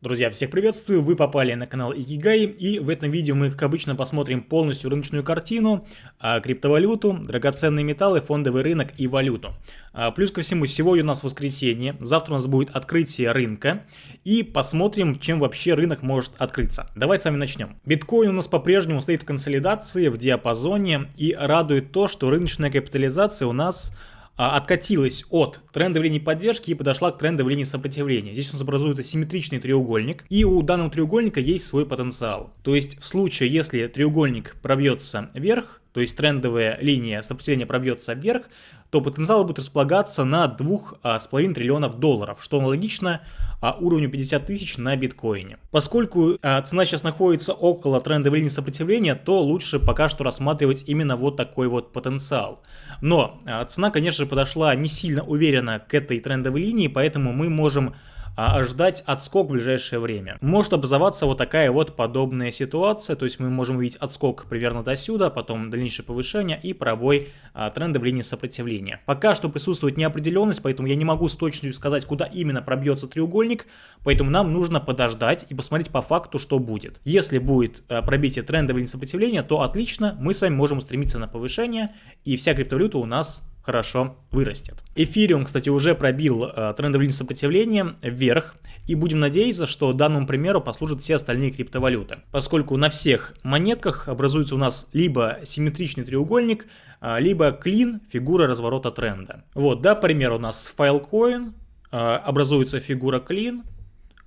Друзья, всех приветствую, вы попали на канал Икигай, и в этом видео мы, как обычно, посмотрим полностью рыночную картину, а, криптовалюту, драгоценные металлы, фондовый рынок и валюту. А, плюс ко всему, сегодня у нас воскресенье, завтра у нас будет открытие рынка, и посмотрим, чем вообще рынок может открыться. Давайте с вами начнем. Биткоин у нас по-прежнему стоит в консолидации, в диапазоне, и радует то, что рыночная капитализация у нас откатилась от трендовой линии поддержки и подошла к трендовой линии сопротивления. Здесь у нас образуется симметричный треугольник, и у данного треугольника есть свой потенциал. То есть в случае, если треугольник пробьется вверх, то есть трендовая линия сопротивления пробьется вверх, то потенциал будет располагаться на 2,5 а, триллионов долларов, что аналогично а, уровню 50 тысяч на биткоине. Поскольку а, цена сейчас находится около трендовой линии сопротивления, то лучше пока что рассматривать именно вот такой вот потенциал. Но цена, конечно же, подошла не сильно уверенно к этой трендовой линии, поэтому мы можем а ждать отскок в ближайшее время. Может образоваться вот такая вот подобная ситуация, то есть мы можем увидеть отскок примерно до сюда, потом дальнейшее повышение и пробой а, тренда в линии сопротивления. Пока что присутствует неопределенность, поэтому я не могу с точностью сказать, куда именно пробьется треугольник, поэтому нам нужно подождать и посмотреть по факту, что будет. Если будет а, пробитие тренда в линии сопротивления, то отлично, мы с вами можем устремиться на повышение, и вся криптовалюта у нас хорошо вырастет. Эфириум, кстати, уже пробил э, трендовую линию сопротивления вверх, и будем надеяться, что данному примеру послужат все остальные криптовалюты, поскольку на всех монетках образуется у нас либо симметричный треугольник, э, либо клин, фигура разворота тренда. Вот, да, пример у нас Filecoin, э, образуется фигура клин,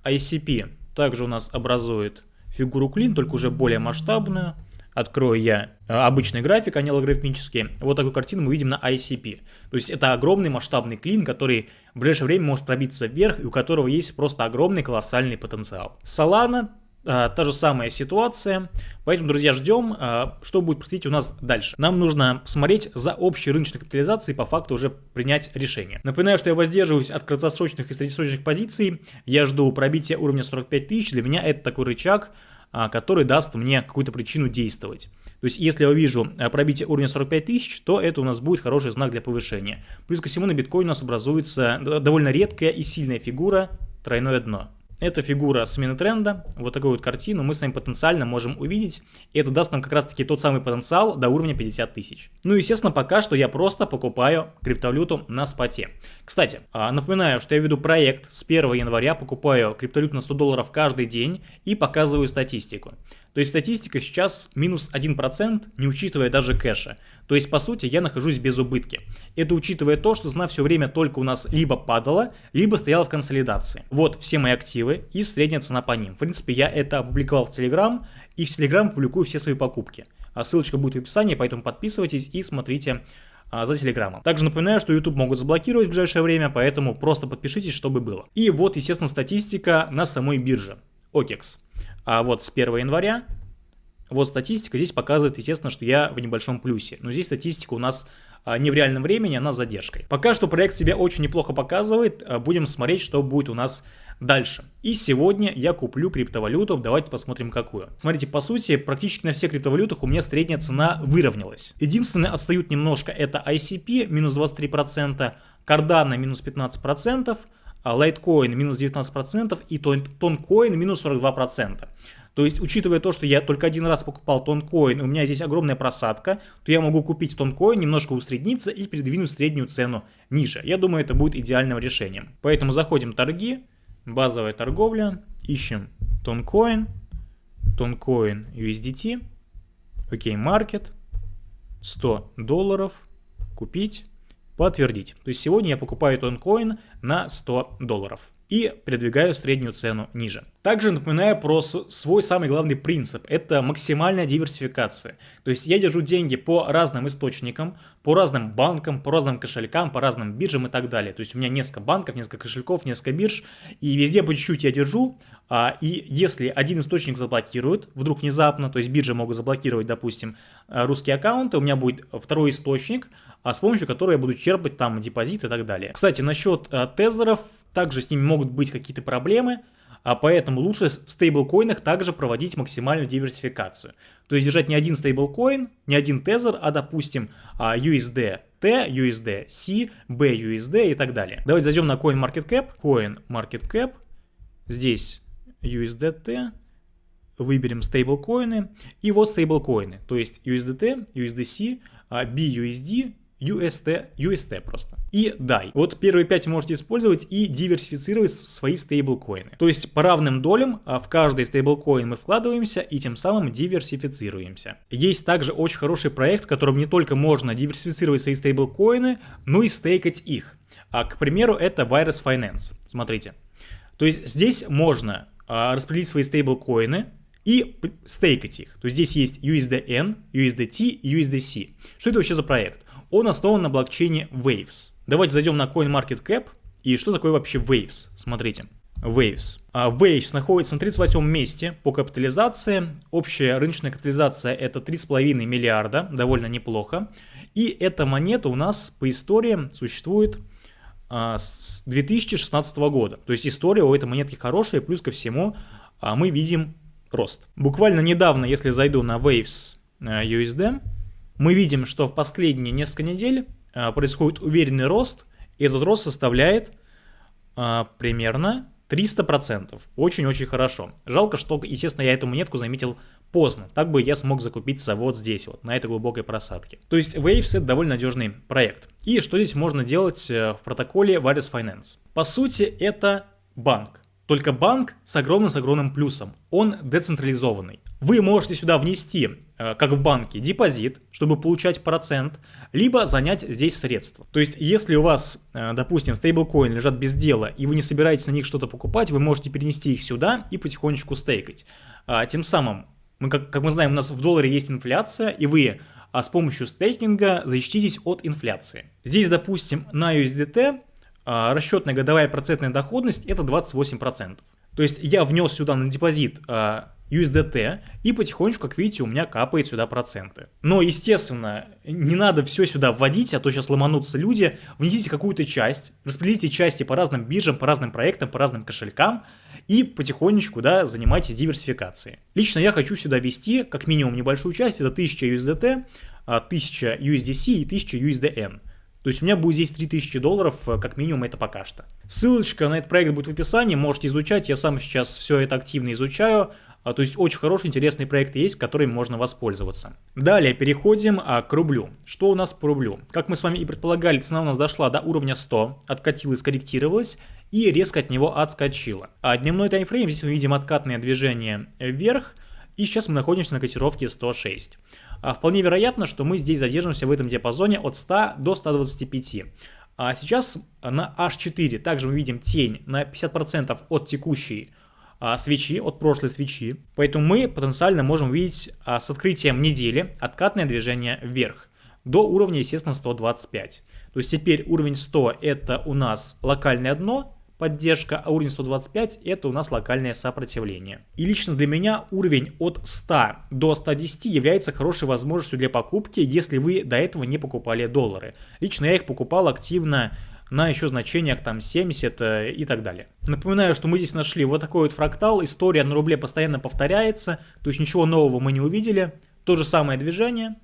ICP также у нас образует фигуру клин, только уже более масштабную, открою я э, обычный график, а не логарифмический, вот такую картину мы видим на ICP. То есть это огромный масштабный клин, который в ближайшее время может пробиться вверх и у которого есть просто огромный колоссальный потенциал. Solana а, та же самая ситуация, поэтому, друзья, ждем, а, что будет происходить у нас дальше. Нам нужно посмотреть за общей рыночной капитализацией, по факту уже принять решение. Напоминаю, что я воздерживаюсь от краткосрочных и среднесрочных позиций, я жду пробития уровня 45 тысяч, для меня это такой рычаг, который даст мне какую-то причину действовать. То есть, если я увижу а, пробитие уровня 45 тысяч, то это у нас будет хороший знак для повышения. Плюс ко всему на биткоине у нас образуется довольно редкая и сильная фигура тройное дно. Это фигура смены тренда, вот такую вот картину мы с вами потенциально можем увидеть. И это даст нам как раз таки тот самый потенциал до уровня 50 тысяч. Ну, естественно, пока что я просто покупаю криптовалюту на споте. Кстати, а, напоминаю, что я веду проект с 1 января, покупаю криптовалюту на 100 долларов каждый день и показываю статистику. То есть статистика сейчас минус 1%, не учитывая даже кэша. То есть, по сути, я нахожусь без убытки. Это учитывая то, что цена все время только у нас либо падала, либо стояла в консолидации. Вот все мои активы и средняя цена по ним. В принципе, я это опубликовал в Telegram, и в Telegram публикую все свои покупки. А ссылочка будет в описании, поэтому подписывайтесь и смотрите а, за телеграммом. Также напоминаю, что YouTube могут заблокировать в ближайшее время, поэтому просто подпишитесь, чтобы было. И вот, естественно, статистика на самой бирже. OKEX. А вот с 1 января, вот статистика здесь показывает, естественно, что я в небольшом плюсе. Но здесь статистика у нас а, не в реальном времени, она с задержкой. Пока что проект себя очень неплохо показывает, а, будем смотреть, что будет у нас дальше. И сегодня я куплю криптовалюту, давайте посмотрим какую. Смотрите, по сути, практически на всех криптовалютах у меня средняя цена выровнялась. Единственное, отстают немножко, это ICP, минус 23%, Cardano, минус 15%, а Litecoin минус 19% и Toncoin минус 42%. То есть, учитывая то, что я только один раз покупал тонкоин, у меня здесь огромная просадка, то я могу купить тонкоин, немножко усредниться и передвинуть среднюю цену ниже. Я думаю, это будет идеальным решением. Поэтому заходим в торги, базовая торговля, ищем тонкоин, тонкоин USDT, окей, маркет, 100 долларов, купить подтвердить. То есть сегодня я покупаю тонкоин на 100 долларов и передвигаю среднюю цену ниже. Также напоминаю про свой самый главный принцип – это максимальная диверсификация. То есть я держу деньги по разным источникам, по разным банкам, по разным кошелькам, по разным биржам и так далее. То есть у меня несколько банков, несколько кошельков, несколько бирж, и везде по чуть-чуть я держу, а, и если один источник заблокирует, вдруг внезапно, то есть биржи могут заблокировать, допустим, э, русские аккаунты, у меня будет второй источник, а с помощью которого я буду черпать там депозит и так далее. Кстати, насчет э, тезеров, также с ними могут быть какие-то проблемы, а поэтому лучше в стейблкоинах также проводить максимальную диверсификацию. То есть держать не один стейблкоин, не один тезер, а допустим USD T, USD C, BUSD и так далее. Давайте зайдем на CoinMarketCap, CoinMarketCap, здесь USDT, выберем стейблкоины, и вот стейблкоины, то есть USDT, USDC, BUSD, UST, UST просто. И DAI. Вот первые 5 можете использовать и диверсифицировать свои стейблкоины. То есть по равным долям а, в каждый стейблкоин мы вкладываемся и тем самым диверсифицируемся. Есть также очень хороший проект, в котором не только можно диверсифицировать свои стейблкоины, но и стейкать их. А, к примеру, это Virus Finance. Смотрите. То есть здесь можно а, распределить свои стейблкоины, и стейкать их. То есть здесь есть USDN, USDT и USDC. Что это вообще за проект? Он основан на блокчейне Waves. Давайте зайдем на CoinMarketCap. И что такое вообще Waves? Смотрите. Waves. А Waves находится на 38 месте по капитализации. Общая рыночная капитализация это 3,5 миллиарда, довольно неплохо. И эта монета у нас по истории существует а, с 2016 года. То есть история у этой монетки хорошая, плюс ко всему а, мы видим рост. Буквально недавно, если зайду на Waves э, USD, мы видим, что в последние несколько недель э, происходит уверенный рост, и этот рост составляет э, примерно 300%. Очень-очень хорошо. Жалко, что, естественно, я эту монетку заметил поздно. Так бы я смог закупиться вот здесь, вот, на этой глубокой просадке. То есть Waves это довольно надежный проект. И что здесь можно делать в протоколе Various Finance? По сути, это банк. Только банк с огромным-с огромным плюсом. Он децентрализованный. Вы можете сюда внести, э, как в банке, депозит, чтобы получать процент, либо занять здесь средства. То есть, если у вас, э, допустим, стейблкоины лежат без дела, и вы не собираетесь на них что-то покупать, вы можете перенести их сюда и потихонечку стейкать. А, тем самым, мы, как, как мы знаем, у нас в долларе есть инфляция, и вы а с помощью стейкинга защититесь от инфляции. Здесь, допустим, на USDT а, расчетная годовая процентная доходность это 28%. То есть я внес сюда на депозит USDT, и потихонечку, как видите, у меня капает сюда проценты. Но, естественно, не надо все сюда вводить, а то сейчас ломанутся люди. Внесите какую-то часть, распределите части по разным биржам, по разным проектам, по разным кошелькам, и потихонечку, да, занимайтесь диверсификацией. Лично я хочу сюда ввести как минимум небольшую часть, это 1000 USDT, 1000 USDC и 1000 USDN. То есть у меня будет здесь 3000 долларов, э, как минимум это пока что. Ссылочка на этот проект будет в описании, можете изучать, я сам сейчас все это активно изучаю. А, то есть очень хороший, интересный проект есть, которым можно воспользоваться. Далее переходим а, к рублю. Что у нас по рублю? Как мы с вами и предполагали, цена у нас дошла до уровня 100, откатилась, скорректировалась и резко от него отскочила. А дневной таймфрейм, здесь мы видим откатное движение вверх, и сейчас мы находимся на котировке 106. А вполне вероятно, что мы здесь задержимся в этом диапазоне от 100 до 125. А сейчас на H4 также мы видим тень на 50% от текущей а, свечи, от прошлой свечи. Поэтому мы потенциально можем увидеть а, с открытием недели откатное движение вверх до уровня, естественно, 125. То есть теперь уровень 100 это у нас локальное дно, поддержка, а уровень 125 это у нас локальное сопротивление. И лично для меня уровень от 100 до 110 является хорошей возможностью для покупки, если вы до этого не покупали доллары. Лично я их покупал активно на еще значениях там 70 э, и так далее. Напоминаю, что мы здесь нашли вот такой вот фрактал, история на рубле постоянно повторяется, то есть ничего нового мы не увидели, то же самое движение,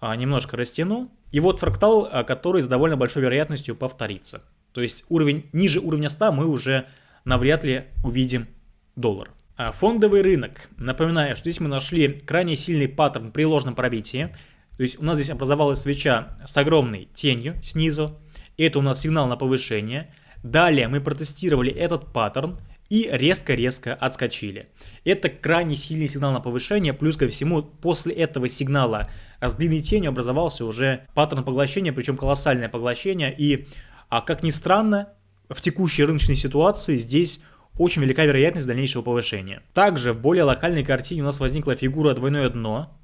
а, немножко растяну, и вот фрактал, а, который с довольно большой вероятностью повторится. То есть уровень ниже уровня 100 мы уже навряд ли увидим доллар. А фондовый рынок. Напоминаю, что здесь мы нашли крайне сильный паттерн при ложном пробитии. То есть у нас здесь образовалась свеча с огромной тенью снизу. Это у нас сигнал на повышение. Далее мы протестировали этот паттерн и резко-резко отскочили. Это крайне сильный сигнал на повышение, плюс ко всему после этого сигнала с длинной тенью образовался уже паттерн поглощения, причем колоссальное поглощение, и а как ни странно, в текущей рыночной ситуации здесь очень велика вероятность дальнейшего повышения. Также в более локальной картине у нас возникла фигура двойное дно.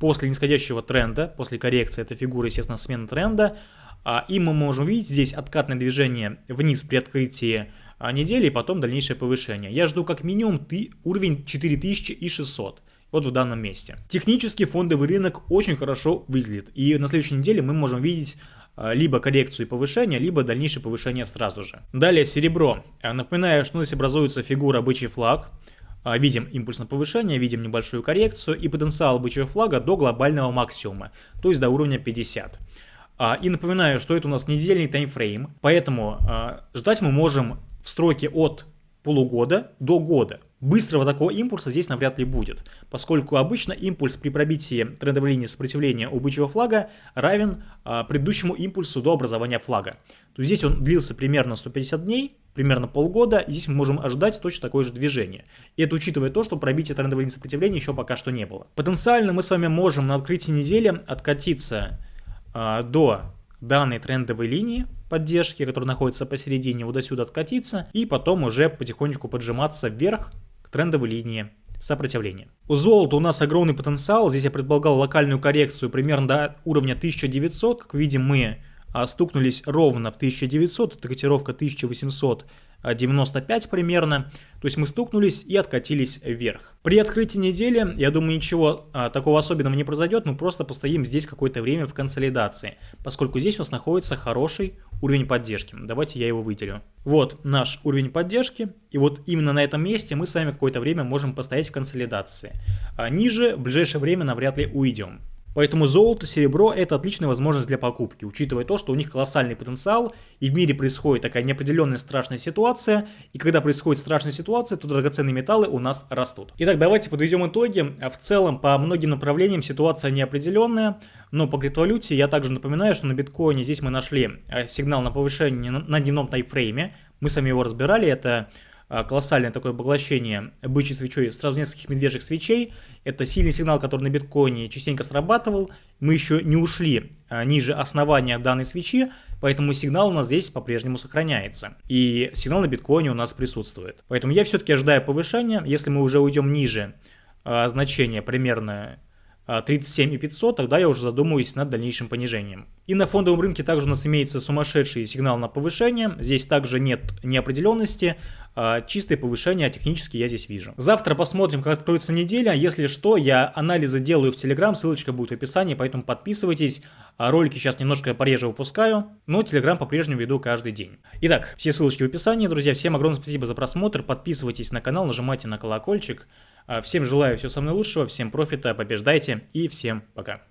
После нисходящего тренда, после коррекции эта фигура, естественно, смена тренда. А, и мы можем увидеть здесь откатное движение вниз при открытии а, недели и потом дальнейшее повышение. Я жду как минимум ты, уровень 4600 вот в данном месте. Технически фондовый рынок очень хорошо выглядит. И на следующей неделе мы можем видеть а, либо коррекцию и повышение, либо дальнейшее повышение сразу же. Далее серебро. Напоминаю, что здесь образуется фигура бычий флаг. Видим импульс на повышение, видим небольшую коррекцию и потенциал бычьего флага до глобального максимума, то есть до уровня 50. И напоминаю, что это у нас недельный таймфрейм, поэтому ждать мы можем в строке от полугода до года. быстрого такого импульса здесь навряд ли будет, поскольку обычно импульс при пробитии трендовой линии сопротивления у бычьего флага равен а, предыдущему импульсу до образования флага. То есть здесь он длился примерно 150 дней, примерно полгода, и здесь мы можем ожидать точно такое же движение. И это учитывая то, что пробития трендовой линии сопротивления еще пока что не было. Потенциально мы с вами можем на открытии недели откатиться а, до данной трендовой линии поддержки, которая находится посередине, вот до сюда откатиться, и потом уже потихонечку поджиматься вверх к трендовой линии сопротивления. У золота у нас огромный потенциал, здесь я предполагал локальную коррекцию примерно до уровня 1900, как видим мы а, стукнулись ровно в 1900, это котировка 1800 95 примерно. То есть мы стукнулись и откатились вверх. При открытии недели, я думаю, ничего а, такого особенного не произойдет. Мы просто постоим здесь какое-то время в консолидации, поскольку здесь у нас находится хороший уровень поддержки. Давайте я его выделю. Вот наш уровень поддержки. И вот именно на этом месте мы с вами какое-то время можем постоять в консолидации. А ниже в ближайшее время навряд ли уйдем. Поэтому золото, серебро – это отличная возможность для покупки, учитывая то, что у них колоссальный потенциал, и в мире происходит такая неопределенная страшная ситуация, и когда происходит страшная ситуация, то драгоценные металлы у нас растут. Итак, давайте подведем итоги. В целом, по многим направлениям ситуация неопределенная, но по криптовалюте я также напоминаю, что на биткоине здесь мы нашли э, сигнал на повышение на дневном тайфрейме, мы с вами его разбирали, это а, колоссальное такое поглощение бычьей свечой сразу нескольких медвежьих свечей. Это сильный сигнал, который на биткоине частенько срабатывал. Мы еще не ушли а, ниже основания данной свечи, поэтому сигнал у нас здесь по-прежнему сохраняется. И сигнал на биткоине у нас присутствует. Поэтому я все-таки ожидаю повышения. Если мы уже уйдем ниже а, значения примерно 37 и 500, тогда я уже задумываюсь над дальнейшим понижением. И на фондовом рынке также у нас имеется сумасшедший сигнал на повышение. Здесь также нет неопределенности, а чистое повышение технически я здесь вижу. Завтра посмотрим, как откроется неделя. Если что, я анализы делаю в Telegram, ссылочка будет в описании, поэтому подписывайтесь. А ролики сейчас немножко пореже выпускаю, но Telegram по-прежнему веду каждый день. Итак, все ссылочки в описании, друзья. Всем огромное спасибо за просмотр. Подписывайтесь на канал, нажимайте на колокольчик. Всем желаю всего самого лучшего, всем профита, побеждайте и всем пока.